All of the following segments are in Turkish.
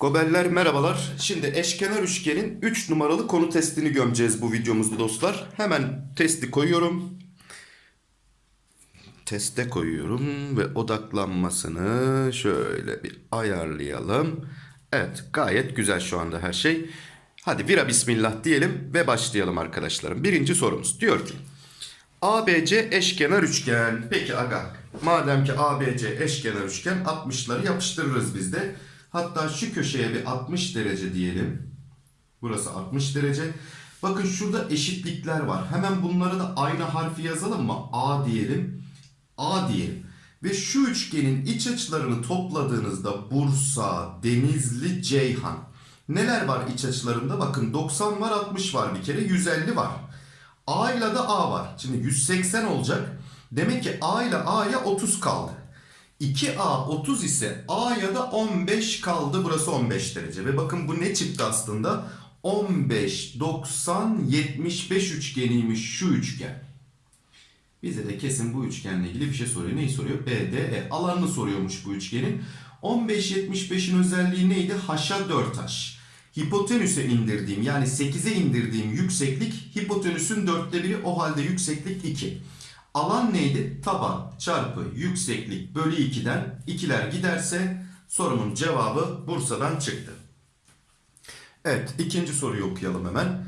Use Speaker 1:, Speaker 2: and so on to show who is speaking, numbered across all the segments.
Speaker 1: Gobeller merhabalar. Şimdi eşkenar üçgenin 3 numaralı konu testini gömeceğiz bu videomuzda dostlar. Hemen testi koyuyorum. Teste koyuyorum ve odaklanmasını şöyle bir ayarlayalım. Evet gayet güzel şu anda her şey. Hadi vira bismillah diyelim ve başlayalım arkadaşlarım. Birinci sorumuz diyor ki ABC eşkenar üçgen. Peki aga madem ki ABC eşkenar üçgen 60'ları yapıştırırız biz de. Hatta şu köşeye bir 60 derece diyelim. Burası 60 derece. Bakın şurada eşitlikler var. Hemen bunlara da aynı harfi yazalım mı? A diyelim. A diyelim. Ve şu üçgenin iç açılarını topladığınızda Bursa, Denizli, Ceyhan. Neler var iç açılarında? Bakın 90 var, 60 var bir kere, 150 var. A ile de A var. Şimdi 180 olacak. Demek ki A ile A'ya 30 kaldı. 2A 30 ise A'ya da 15 kaldı. Burası 15 derece. Ve bakın bu ne çıktı aslında? 15, 90, 75 üçgeniymiş şu üçgen. Bize de kesin bu üçgenle ilgili bir şey soruyor. Neyi soruyor? BDE. Alanını soruyormuş bu üçgenin. 15-75'in özelliği neydi? H'a 4H. Hipotenüse indirdiğim yani 8'e indirdiğim yükseklik hipotenüsün dörtte biri o halde yükseklik 2. Alan neydi? Taban çarpı yükseklik bölü 2'den ikiler giderse sorumun cevabı Bursa'dan çıktı. Evet ikinci soruyu okuyalım hemen.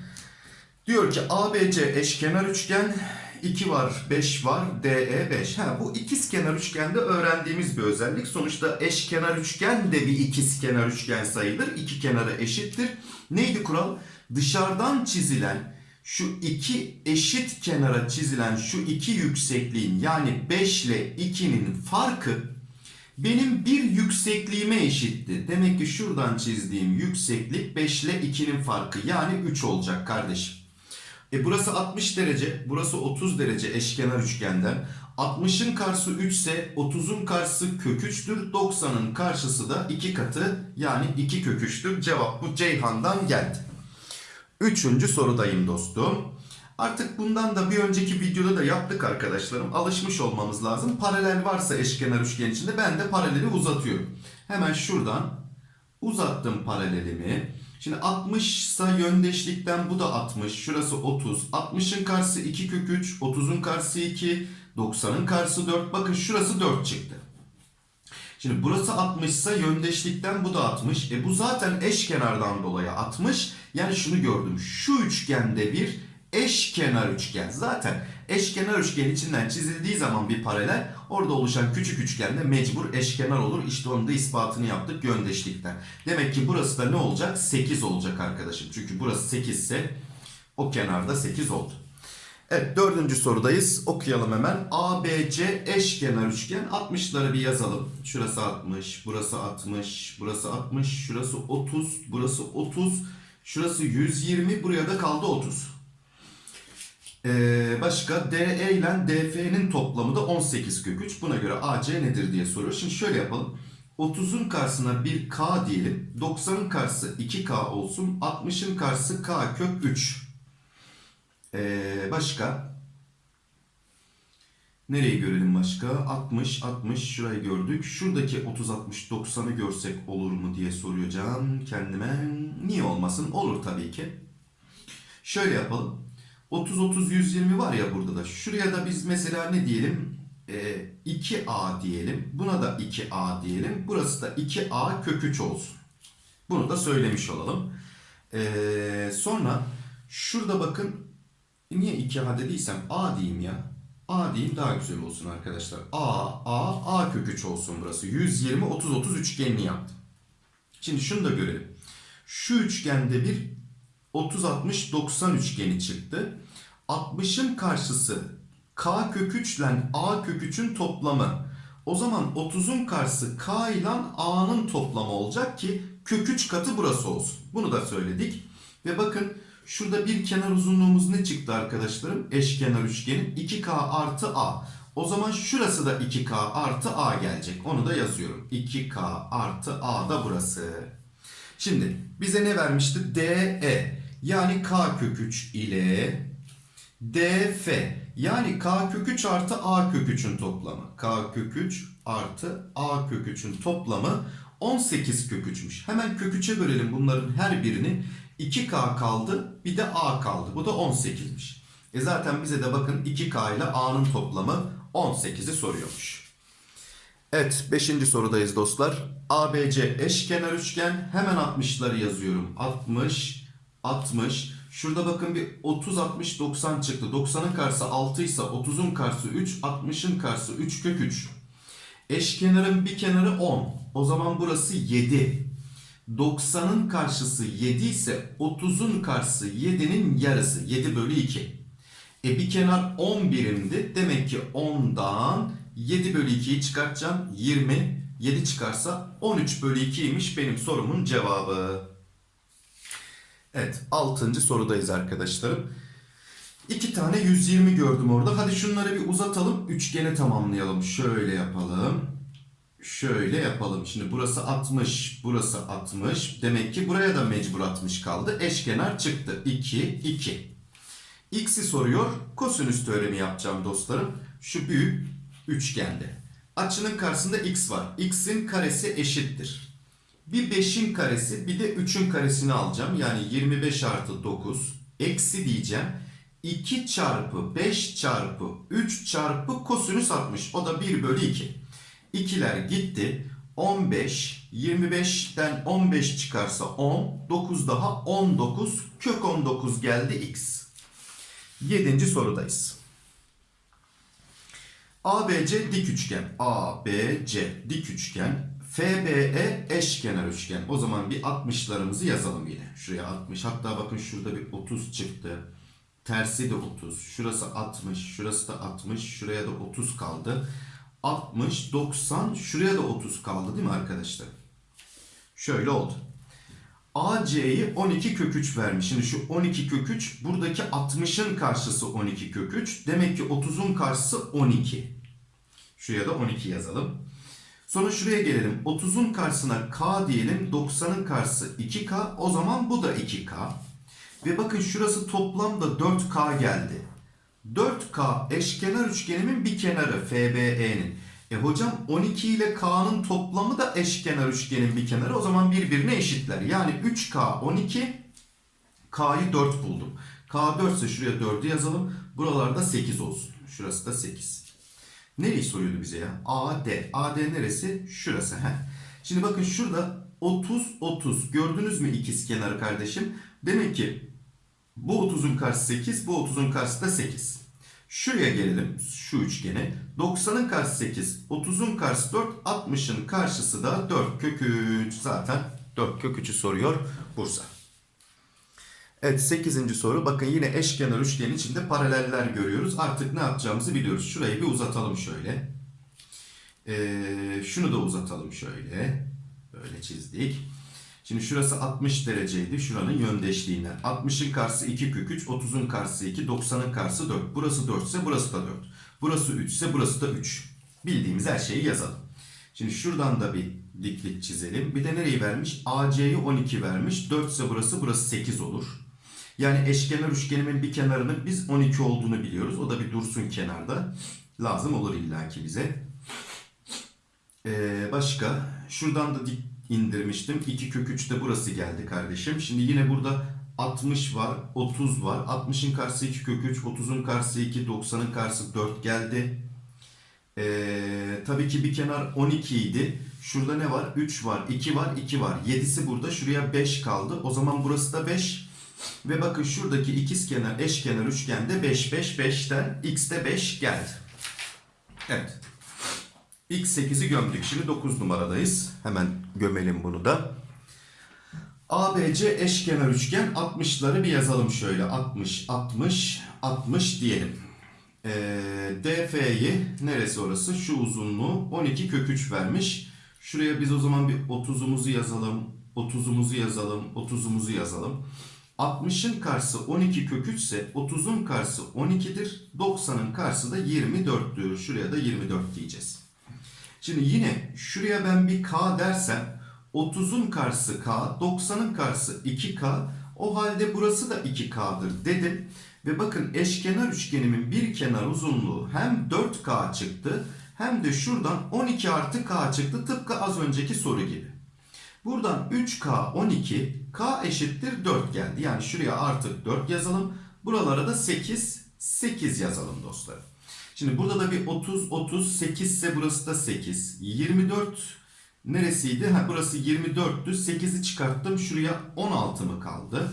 Speaker 1: Diyor ki ABC eşkenar üçgen 2 var 5 var DE 5. Ha, bu ikizkenar üçgende öğrendiğimiz bir özellik. Sonuçta eşkenar üçgen de bir ikizkenar üçgen sayılır. İki kenarı eşittir. Neydi kural? Dışarıdan çizilen şu iki eşit kenara çizilen şu iki yüksekliğin yani 5 ile 2'nin farkı benim bir yüksekliğime eşitti. Demek ki şuradan çizdiğim yükseklik 5 ile 2'nin farkı yani 3 olacak kardeşim. E burası 60 derece, burası 30 derece eşkenar üçgenden. 60'ın karşısı 3 ise 30'un karşısı kök 3'tür. 90'ın karşısı da 2 katı yani 2 kök 3'tür. Cevap bu Ceyhan'dan geldi. Üçüncü sorudayım dostum. Artık bundan da bir önceki videoda da yaptık arkadaşlarım. Alışmış olmamız lazım. Paralel varsa eşkenar üçgen içinde ben de paraleli uzatıyorum. Hemen şuradan uzattım paralelimi. Şimdi 60 ise yöndeşlikten bu da 60. Şurası 30. 60'ın karşısı 2 kök 3. 30'un karşısı 2. 90'ın karşısı 4. Bakın şurası 4 çıktı. Şimdi burası 60 ise yöndeşlikten bu da 60. E bu zaten eşkenardan dolayı 60. Yani şunu gördüm. Şu üçgende bir eşkenar üçgen. Zaten eşkenar üçgen içinden çizildiği zaman bir paralel orada oluşan küçük üçgende mecbur eşkenar olur. İşte onun da ispatını yaptık yöndeşlikten. Demek ki burası da ne olacak? 8 olacak arkadaşım. Çünkü burası 8 ise o kenarda 8 oldu. Evet dördüncü sorudayız. Okuyalım hemen. ABC eşkenar üçgen. 60'ları bir yazalım. Şurası 60, burası 60, burası 60, şurası 30, burası 30, şurası 120, buraya da kaldı 30. Ee, başka DE ile DF'nin toplamı da 18 kök 3. Buna göre AC nedir diye soruyor. Şimdi şöyle yapalım. 30'un karşısına bir K diyelim. 90'ın karşısı 2K olsun. 60'ın karşısı K kök 3. Ee, başka? Nereyi görelim başka? 60, 60 şurayı gördük. Şuradaki 30, 60, 90'ı görsek olur mu diye Can kendime. Niye olmasın? Olur tabii ki. Şöyle yapalım. 30, 30, 120 var ya burada da. Şuraya da biz mesela ne diyelim? Ee, 2A diyelim. Buna da 2A diyelim. Burası da 2A kök 3 olsun. Bunu da söylemiş olalım. Ee, sonra şurada bakın niye 2A dediysem A diyeyim ya. A diyeyim daha güzel olsun arkadaşlar. A, A, A kök 3 olsun burası. 120, 30, 30 üçgenini yaptım. Şimdi şunu da görelim. Şu üçgende bir 30, 60, 90 üçgeni çıktı. 60'ın karşısı K kök 3 ile A kök 3'ün toplamı. O zaman 30'un karşısı K ile A'nın toplamı olacak ki kök 3 katı burası olsun. Bunu da söyledik. Ve bakın şurada bir kenar uzunluğumuz ne çıktı arkadaşlarım? Eşkenar üçgenin 2K artı A. O zaman şurası da 2K artı A gelecek. Onu da yazıyorum. 2K artı A da burası. Şimdi bize ne vermişti? DE yani K kök 3 ile DF yani K kök 3 artı A kök 3'ün toplamı. K kök 3 artı A kök 3'ün toplamı 18 kök 3'müş. Hemen kök 3'e bölelim bunların her birini. 2K kaldı bir de A kaldı. Bu da 18'miş. E zaten bize de bakın 2K ile A'nın toplamı 18'i soruyormuş. Evet 5. sorudayız dostlar. ABC eşkenar üçgen hemen 60'ları yazıyorum. 60, 60. Şurada bakın bir 30, 60, 90 çıktı. 90'ın karşısı 6 ise 30'un karşısı 3, 60'ın karşısı 3 kök 3. Eşkenarın bir kenarı 10. O zaman burası 7. 90'ın karşısı 7 ise 30'un karşısı 7'nin yarısı. 7 bölü 2. E bir kenar 10 birimdi. Demek ki 10'dan 7 bölü 2'yi çıkartacağım. 20. 7 çıkarsa 13 bölü 2'ymiş benim sorumun cevabı. Evet 6. sorudayız arkadaşlarım. İki tane 120 gördüm orada. Hadi şunları bir uzatalım. Üçgeni tamamlayalım. Şöyle yapalım. Şöyle yapalım. Şimdi burası 60, burası 60. Demek ki buraya da mecbur 60 kaldı. Eşkenar çıktı. 2, 2. X'i soruyor. Kosinüs teoremi yapacağım dostlarım. Şu büyük üçgende. Açının karşısında x var. x'in karesi eşittir. Bir 5'in karesi bir de 3'ün karesini alacağım. Yani 25 artı 9 eksi diyeceğim. 2 çarpı 5 çarpı 3 çarpı kosinüs 60. O da 1 bölü 2. İkiler gitti. 15, 25'ten 15 çıkarsa 10, 9 daha 19, kök 19 geldi x. Yedinci sorudayız. ABC dik üçgen. ABC dik üçgen. FBE eşkenar üçgen. O zaman bir 60'larımızı yazalım yine. Şuraya 60. Hatta bakın şurada bir 30 çıktı. Tersi de 30. Şurası 60. Şurası da 60. Şuraya da 30 kaldı. 60, 90. Şuraya da 30 kaldı değil mi arkadaşlar? Şöyle oldu. AC'yi 12 kök 3 vermiş. Şimdi şu 12 kök 3 buradaki 60'ın karşısı 12 kök 3. Demek ki 30'un karşısı 12. Şuraya da 12 yazalım. Sonra şuraya gelelim. 30'un karşısına K diyelim. 90'ın karşısı 2K. O zaman bu da 2K. Ve bakın şurası toplamda 4K geldi. 4K eşkenar üçgenimin bir kenarı FBE'nin. E hocam 12 ile K'nın toplamı da eşkenar üçgenin bir kenarı. O zaman birbirine eşitler. Yani 3K 12 K'yı 4 buldum. K 4 ise şuraya 4'ü yazalım. Buralarda 8 olsun. Şurası da 8. Nereyi soruyordu bize ya? AD. AD neresi? Şurası. Heh. Şimdi bakın şurada 30 30. Gördünüz mü ikiz kenarı kardeşim? Demek ki bu 30'un karşısı 8, bu 30'un karşısı da 8. Şuraya gelelim şu üçgene. 90'ın karşısı 8, 30'un karşısı 4, 60'ın karşısı da 4 kök 3. Zaten 4 kök 3'ü soruyor Bursa. Evet 8. soru. Bakın yine eşkenar üçgenin içinde paraleller görüyoruz. Artık ne yapacağımızı biliyoruz. Şurayı bir uzatalım şöyle. Ee, şunu da uzatalım şöyle. Böyle çizdik. Şimdi şurası 60 dereceydi. Şuranın yöndeşliğinden. 60'ın karşısı 2 kök 3, 30'un karşısı 2, 90'ın karşısı 4. Burası 4 ise burası da 4. Burası 3 ise burası da 3. Bildiğimiz her şeyi yazalım. Şimdi şuradan da bir diklik çizelim. Bir de nereyi vermiş? AC'yi 12 vermiş. 4 ise burası, burası 8 olur. Yani eşkenar üçgenimin bir kenarının biz 12 olduğunu biliyoruz. O da bir dursun kenarda. Lazım olur illaki bize. Ee, başka? Şuradan da dik indirmiştim. 2 kök 3 de burası geldi kardeşim. Şimdi yine burada 60 var, 30 var. 60'ın karşısı 2 kök 3, 30'un karşısı 2, 90'ın karşısı 4 geldi. Ee, tabii ki bir kenar 12 idi. Şurada ne var? 3 var, 2 var, 2 var. 7'si burada. Şuraya 5 kaldı. O zaman burası da 5. Ve bakın şuradaki ikiz kenar, eşkenar üçgende 5, 5, 5'ten x'te 5 geldi. Evet. X8'i gömdük. Şimdi 9 numaradayız. Hemen gömelim bunu da. ABC eşkenar üçgen 60'ları bir yazalım şöyle. 60, 60, 60 diyelim. Ee, DF'yi neresi orası? Şu uzunluğu 12 kök 3 vermiş. Şuraya biz o zaman bir 30'umuzu yazalım. 30'umuzu yazalım. 30'umuzu yazalım. 60'ın karşısı 12 kök 3 ise 30'un karşısı 12'dir. 90'ın karşısı da 24'tür. Şuraya da 24 diyeceğiz. Şimdi yine şuraya ben bir K dersem 30'un karşısı K, 90'ın karşısı 2K. O halde burası da 2K'dır dedim. Ve bakın eşkenar üçgenimin bir kenar uzunluğu hem 4K çıktı hem de şuradan 12 artı K çıktı tıpkı az önceki soru gibi. Buradan 3K 12 K eşittir 4 geldi. Yani şuraya artık 4 yazalım. Buralara da 8 8 yazalım dostlarım. Şimdi burada da bir 30 30 8 ise burası da 8. 24 neresiydi? Ha burası 24'tü. 8'i çıkarttım. Şuraya 16 mı kaldı?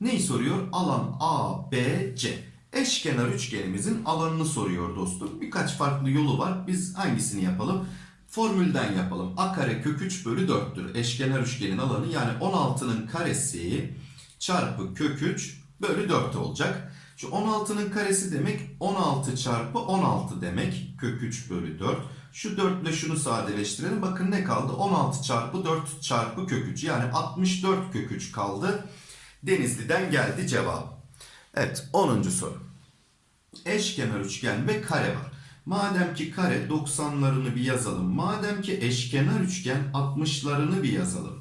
Speaker 1: Neyi soruyor? Alan A, B, C. Eşkenar üçgenimizin alanını soruyor dostum. Birkaç farklı yolu var. Biz hangisini yapalım? Formülden yapalım. A kare kök 3 bölü 4'tür. Eşkenar üçgenin alanı yani 16'nın karesi çarpı kök 3 bölü 4 olacak. Şu 16'nın karesi demek 16 çarpı 16 demek. Kök 3 bölü 4. Şu 4 ile şunu sadeleştirelim. Bakın ne kaldı? 16 çarpı 4 çarpı kök 3. Yani 64 kök 3 kaldı. Denizli'den geldi cevap. Evet 10. soru. Eşkenar üçgen ve kare var. Madem ki kare 90'larını bir yazalım. Madem ki eşkenar üçgen 60'larını bir yazalım.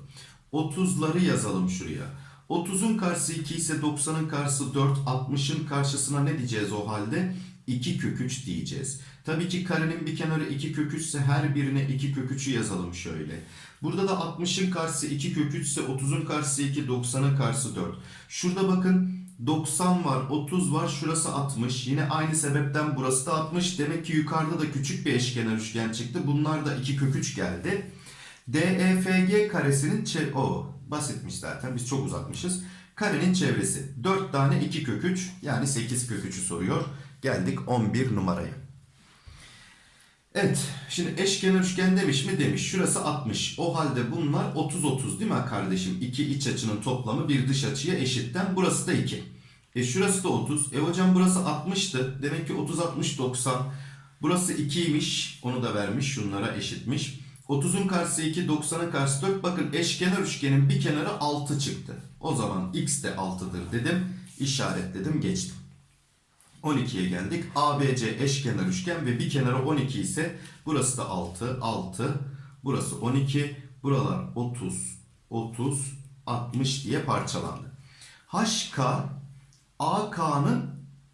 Speaker 1: 30'ları yazalım şuraya. 30'un karşısı 2 ise 90'ın karşısı 4. 60'ın karşısına ne diyeceğiz o halde? 2 kök 3 diyeceğiz. Tabii ki karenin bir kenarı 2 kök 3 ise her birine 2 kök 3'ü yazalım şöyle. Burada da 60'ın karşısı 2 kök 3 ise 30'un karşısı 2, 90'ın karşısı 4. Şurada bakın 90 var, 30 var, şurası 60. Yine aynı sebepten burası da 60. Demek ki yukarıda da küçük bir eşkenar üçgen çıktı. Bunlar da 2 kök 3 geldi. DEFG karesinin o basitmiş zaten. Biz çok uzatmışız. Karenin çevresi 4 tane 2 kök 3 yani 8 kök 3'ü soruyor. Geldik 11 numaraya. Evet, şimdi eşkenar üçgen demiş mi demiş. Şurası 60. O halde bunlar 30 30 değil mi kardeşim? İki iç açının toplamı bir dış açıya eşitten. Burası da 2. E şurası da 30. E hocam burası 60'tı. Demek ki 30 60 90. Burası 2'ymiş. Onu da vermiş. Şunlara eşitmiş. 30'un karşısı 2, 90'ın karşısı 4. Bakın eşkenar üçgenin bir kenarı 6 çıktı. O zaman x de 6'dır dedim. İşaretledim, geçtim. 12'ye geldik. ABC eşkenar üçgen ve bir kenarı 12 ise burası da 6, 6. Burası 12. Buralar 30, 30, 60 diye parçalandı. HK AK'nın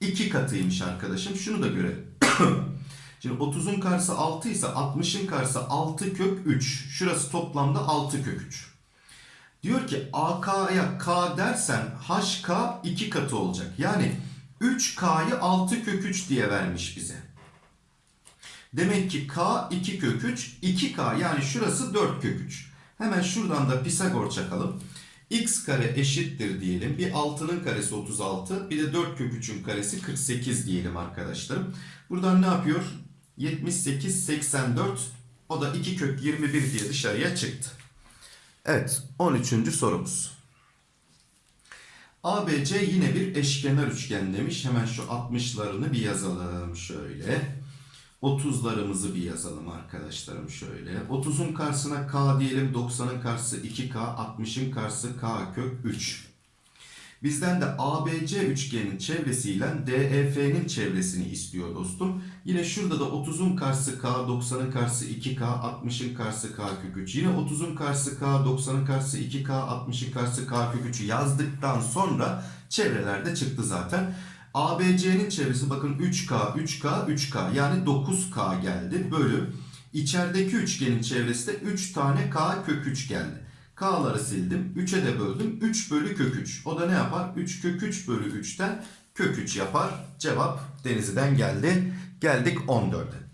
Speaker 1: 2 katıymış arkadaşım. Şunu da görelim. Şimdi 30'un karşısı 6 ise 60'ın karşısı 6 kök 3. Şurası toplamda 6 kök 3. Diyor ki AK'ya K dersen HK 2 katı olacak. Yani 3K'yı 6 kök 3 diye vermiş bize. Demek ki K 2 kök 3, 2K yani şurası 4 kök 3. Hemen şuradan da Pisagor çakalım. X kare eşittir diyelim. Bir 6'nın karesi 36, bir de 4 kök 3'ün karesi 48 diyelim arkadaşlarım. Buradan ne yapıyor? 78, 84. O da 2 kök 21 diye dışarıya çıktı. Evet, 13. sorumuz. ABC yine bir eşkenar üçgen demiş. Hemen şu 60'larını bir yazalım şöyle. 30'larımızı bir yazalım arkadaşlarım şöyle. 30'un karşısına K diyelim. 90'ın karşısı 2K. 60'ın karşısı K kök 3. Bizden de ABC üçgenin çevresiyle DEF'nin çevresini istiyor dostum. Yine şurada da 30'un karşısı K, 90'ın karşısı 2K, 60'ın karşısı K kök 3. Yine 30'un karşısı K, 90'ın karşısı 2K, 60'ın karşısı K kök 3'ü yazdıktan sonra çevrelerde çıktı zaten. ABC'nin çevresi bakın 3K, 3K, 3K yani 9K geldi. Bölü içerideki üçgenin çevresi de 3 tane K kök 3 geldi. K'ları sildim. 3'e de böldüm. 3 bölü kök 3. O da ne yapar? 3 kök 3 bölü 3'ten kök 3 yapar. Cevap Denizli'den geldi. Geldik 14'e.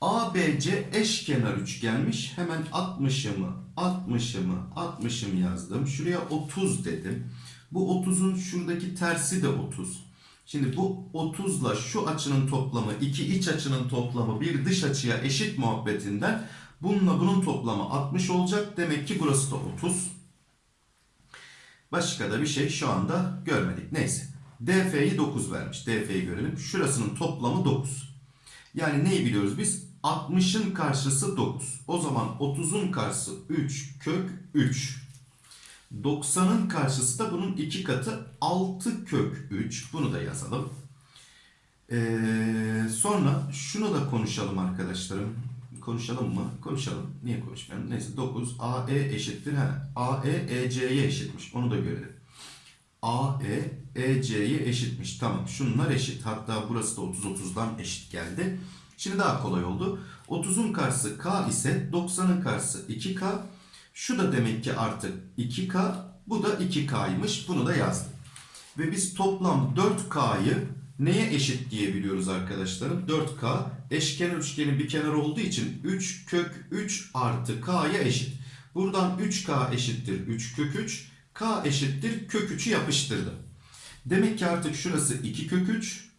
Speaker 1: ABC eşkenar üçgenmiş. Hemen 60'ımı, 60'ımı, 60'ımı yazdım. Şuraya 30 dedim. Bu 30'un şuradaki tersi de 30. Şimdi bu 30 ile şu açının toplamı, iki iç açının toplamı bir dış açıya eşit muhabbetinden bununla bunun toplamı 60 olacak. Demek ki burası da 30. Başka da bir şey şu anda görmedik. Neyse. DF'yi 9 vermiş. DF'yi görelim. Şurasının toplamı 9. Yani neyi biliyoruz biz? 60'ın karşısı 9. O zaman 30'un karşısı 3 kök 3. 90'ın karşısı da bunun 2 katı 6 kök 3. Bunu da yazalım. Ee, sonra şunu da konuşalım arkadaşlarım. Konuşalım mı? Konuşalım. Niye konuşmayalım? Neyse 9 AE eşittir. Ha, AE EC'ye eşitmiş. Onu da görelim. AE EC'ye eşitmiş. Tamam şunlar eşit. Hatta burası da 30 30'dan eşit geldi. Şimdi daha kolay oldu. 30'un karşısı K ise 90'ın karşısı 2K. Şu da demek ki artık 2K. Bu da 2K'ymış. Bunu da yazdım. Ve biz toplam 4K'yı neye eşit diyebiliyoruz arkadaşlarım? 4K eşkenar üçgenin bir kenarı olduğu için 3 kök 3 artı K'ya eşit. Buradan 3K eşittir 3 kök 3. K eşittir kök 3'ü yapıştırdım. Demek ki artık şurası 2 kök 3.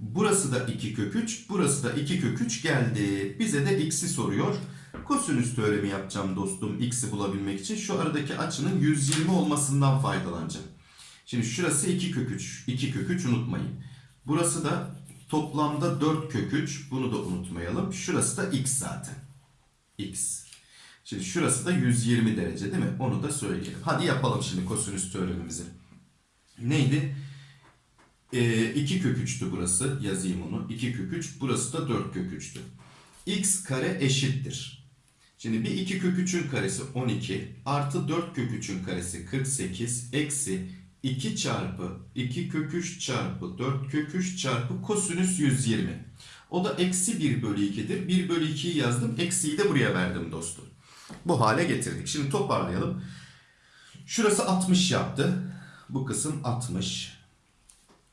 Speaker 1: Burası da 2 kök 3. Burası da 2 kök 3 geldi. Bize de x'i soruyor. Kosinüs teoremi yapacağım dostum x'i bulabilmek için. Şu aradaki açının 120 olmasından faydalanacağım. Şimdi şurası 2 kök 3. 2 kök 3 unutmayın. Burası da toplamda 4 kök 3. Bunu da unutmayalım. Şurası da x zaten. x. Şimdi şurası da 120 derece değil mi? Onu da söyleyelim. Hadi yapalım şimdi kosinüs teoremimizi. Neydi? 2 kök 3'tü burası. Yazayım onu. 2 kök 3. Burası da 4 kök 3'tü. x kare eşittir. Şimdi bir 2 kök 3'ün karesi 12 artı 4 kök 3'ün karesi 48 eksi 2 çarpı 2 kök 3 çarpı 4 kök 3 çarpı kosinüs 120. O da eksi 1 bölü 2'dir. 1 bölü 2'yi yazdım. Eksiyi de buraya verdim dostum. Bu hale getirdik. Şimdi toparlayalım. Şurası 60 yaptı. Bu kısım 60.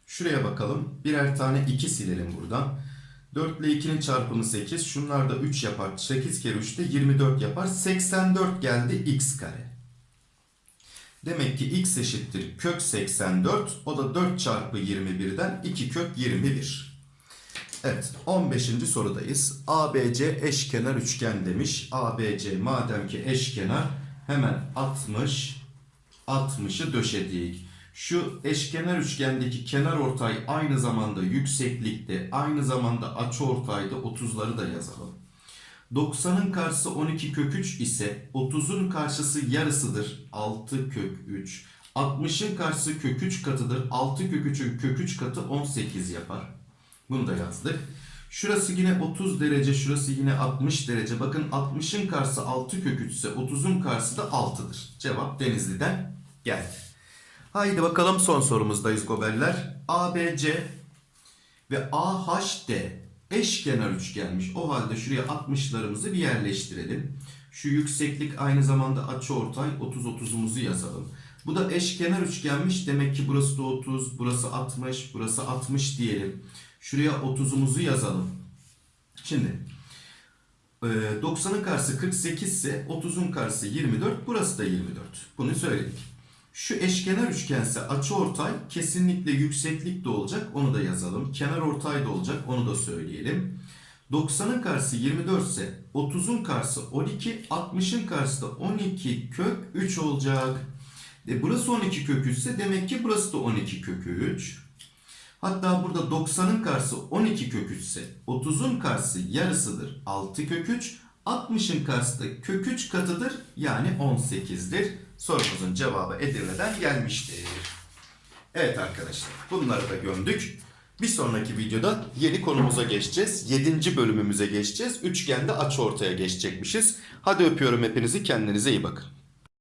Speaker 1: Şuraya bakalım. Birer tane 2 silelim buradan. 4 ile 2'nin çarpımı 8. Şunlar da 3 yapar. 8 kere 3 de 24 yapar. 84 geldi x kare. Demek ki x eşittir kök 84. O da 4 çarpı 21'den 2 kök 21. Evet 15. sorudayız. ABC eşkenar üçgen demiş. ABC madem ki eşkenar hemen 60 60'ı döşedik. Şu eşkenar üçgendeki kenar ortay aynı zamanda yükseklikte, aynı zamanda açıortayda 30'ları da yazalım. 90'ın karşısı 12 kök 3 ise 30'un karşısı yarısıdır 6 kök 3. 60'ın karşısı kök 3 katıdır 6 kök 3'ün kök 3 katı 18 yapar. Bunu da yazdık. Şurası yine 30 derece, şurası yine 60 derece. Bakın 60'ın karşısı 6 kök 3 ise 30'un karşısı da 6'dır. Cevap Denizli'den geldi. Haydi bakalım son sorumuzdayız goberler. ABC ve AHD eşkenar üçgenmiş. O halde şuraya 60'larımızı bir yerleştirelim. Şu yükseklik aynı zamanda açıortay 30 30'umuzu yazalım. Bu da eşkenar üçgenmiş. Demek ki burası da 30, burası 60, burası 60 diyelim. Şuraya 30'umuzu yazalım. Şimdi e, 90'ın karşısı 48 ise 30'un karşısı 24, burası da 24. Bunu söyledik. Şu eşkenar üçgense açıortay kesinlikle yükseklik de olacak. Onu da yazalım. Kenar ortay da olacak. Onu da söyleyelim. 90'ın karşısı 24 ise 30'un karşısı 12, 60'ın karşısı da 12 kök 3 olacak. E burası 12 kök 3 ise demek ki burası da 12 kök 3. Hatta burada 90'ın karşısı 12 kök 3 ise 30'un karşısı yarısıdır 6 kök 3. 60'ın karşısı da kök 3 katıdır yani 18'dir. Sorumuzun cevabı Edirne'den gelmiştir. Evet arkadaşlar bunları da gömdük. Bir sonraki videoda yeni konumuza geçeceğiz. 7. bölümümüze geçeceğiz. Üçgende açı ortaya geçecekmişiz. Hadi öpüyorum hepinizi kendinize iyi bakın.